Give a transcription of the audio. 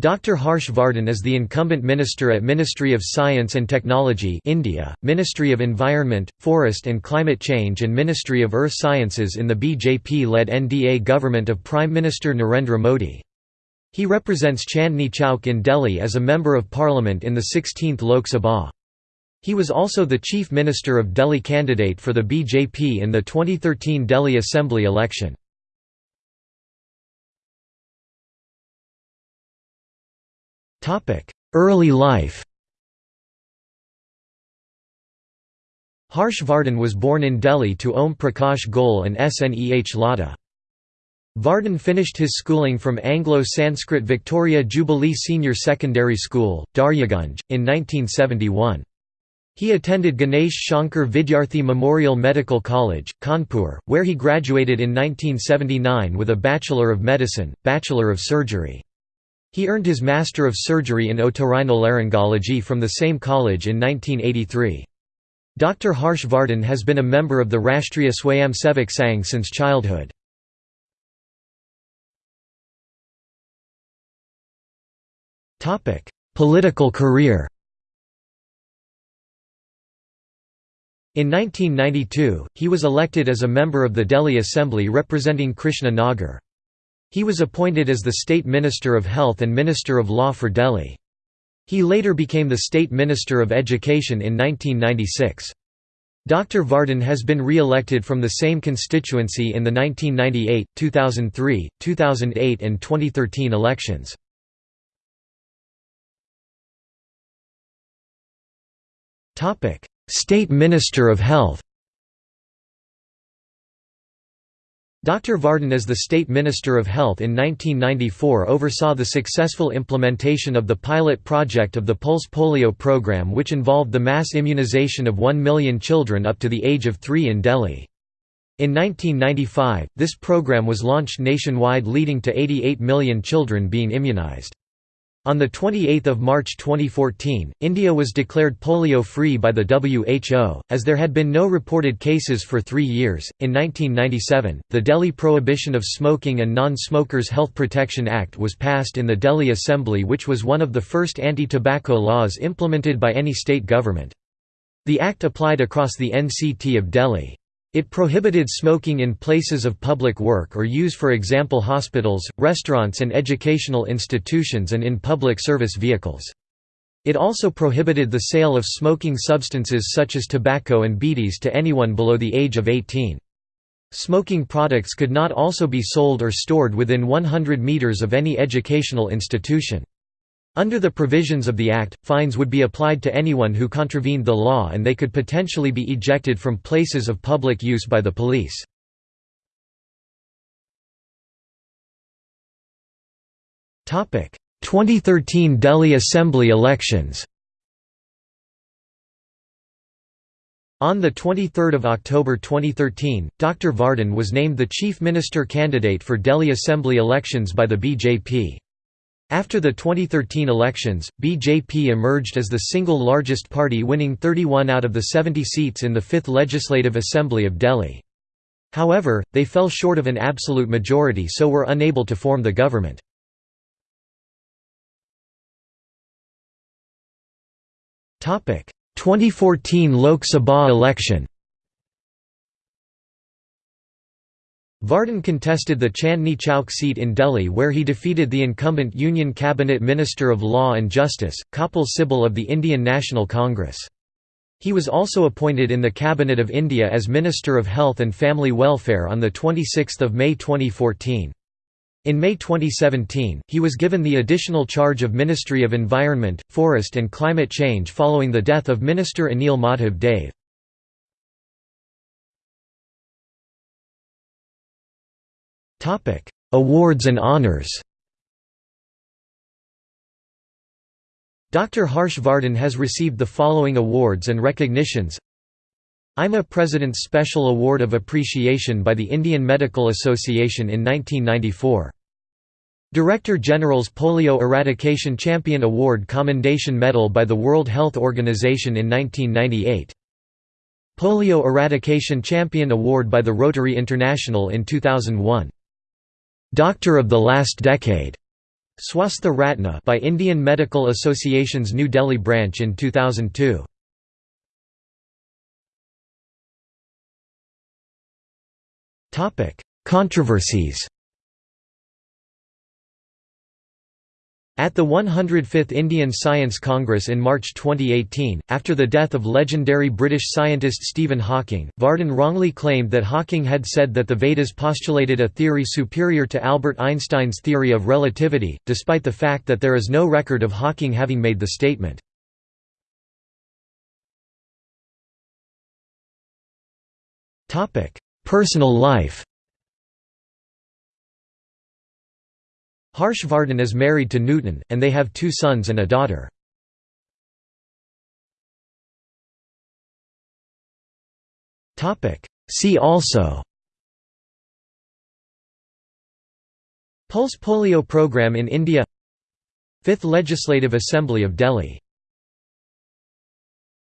Dr. Harsh Vardhan is the incumbent minister at Ministry of Science and Technology India, Ministry of Environment, Forest and Climate Change and Ministry of Earth Sciences in the BJP-led NDA government of Prime Minister Narendra Modi. He represents Chandni Chowk in Delhi as a Member of Parliament in the 16th Lok Sabha. He was also the Chief Minister of Delhi candidate for the BJP in the 2013 Delhi Assembly election. Early life Harsh Vardhan was born in Delhi to Om Prakash Goel and Sneh Lata. Vardhan finished his schooling from Anglo-Sanskrit Victoria Jubilee Senior Secondary School, Daryaganj, in 1971. He attended Ganesh Shankar Vidyarthi Memorial Medical College, Kanpur, where he graduated in 1979 with a Bachelor of Medicine, Bachelor of Surgery. He earned his Master of Surgery in Otorhinolaryngology from the same college in 1983. Dr. Harsh Vardhan has been a member of the Rashtriya Swayamsevak Sangh since childhood. Political career In 1992, he was elected as a member of the Delhi Assembly representing Krishna Nagar. He was appointed as the State Minister of Health and Minister of Law for Delhi. He later became the State Minister of Education in 1996. Dr. Vardhan has been re-elected from the same constituency in the 1998, 2003, 2008 and 2013 elections. State Minister of Health Dr. Vardhan as the State Minister of Health in 1994 oversaw the successful implementation of the pilot project of the Pulse Polio program which involved the mass immunization of 1 million children up to the age of 3 in Delhi. In 1995, this program was launched nationwide leading to 88 million children being immunized. On 28 March 2014, India was declared polio-free by the WHO, as there had been no reported cases for three years. In 1997, the Delhi Prohibition of Smoking and Non-Smokers Health Protection Act was passed in the Delhi Assembly which was one of the first anti-tobacco laws implemented by any state government. The act applied across the NCT of Delhi. It prohibited smoking in places of public work or use for example hospitals, restaurants and educational institutions and in public service vehicles. It also prohibited the sale of smoking substances such as tobacco and bidis to anyone below the age of 18. Smoking products could not also be sold or stored within 100 meters of any educational institution. Under the provisions of the Act, fines would be applied to anyone who contravened the law and they could potentially be ejected from places of public use by the police. Topic: 2013 Delhi Assembly elections. On 23 October 2013, Dr. Vardhan was named the Chief Minister candidate for Delhi Assembly elections by the BJP. After the 2013 elections, BJP emerged as the single largest party winning 31 out of the 70 seats in the 5th Legislative Assembly of Delhi. However, they fell short of an absolute majority so were unable to form the government. Topic: 2014 Lok Sabha election. Vardhan contested the Chandni Chowk seat in Delhi where he defeated the incumbent Union Cabinet Minister of Law and Justice, Kapil Sibal of the Indian National Congress. He was also appointed in the Cabinet of India as Minister of Health and Family Welfare on 26 May 2014. In May 2017, he was given the additional charge of Ministry of Environment, Forest and Climate Change following the death of Minister Anil Madhav Dave. Topic: Awards and honors. Dr. Harsh Vardhan has received the following awards and recognitions. IMA President's Special Award of Appreciation by the Indian Medical Association in 1994. Director General's Polio Eradication Champion Award Commendation Medal by the World Health Organization in 1998. Polio Eradication Champion Award by the Rotary International in 2001. Doctor of the Last Decade, Swastha Ratna by Indian Medical Association's New Delhi branch in 2002. Topic: Controversies At the 105th Indian Science Congress in March 2018, after the death of legendary British scientist Stephen Hawking, Vardhan wrongly claimed that Hawking had said that the Vedas postulated a theory superior to Albert Einstein's theory of relativity, despite the fact that there is no record of Hawking having made the statement. Personal life Harsh Vardhan is married to Nutan, and they have two sons and a daughter. See also Pulse polio program in India 5th Legislative Assembly of Delhi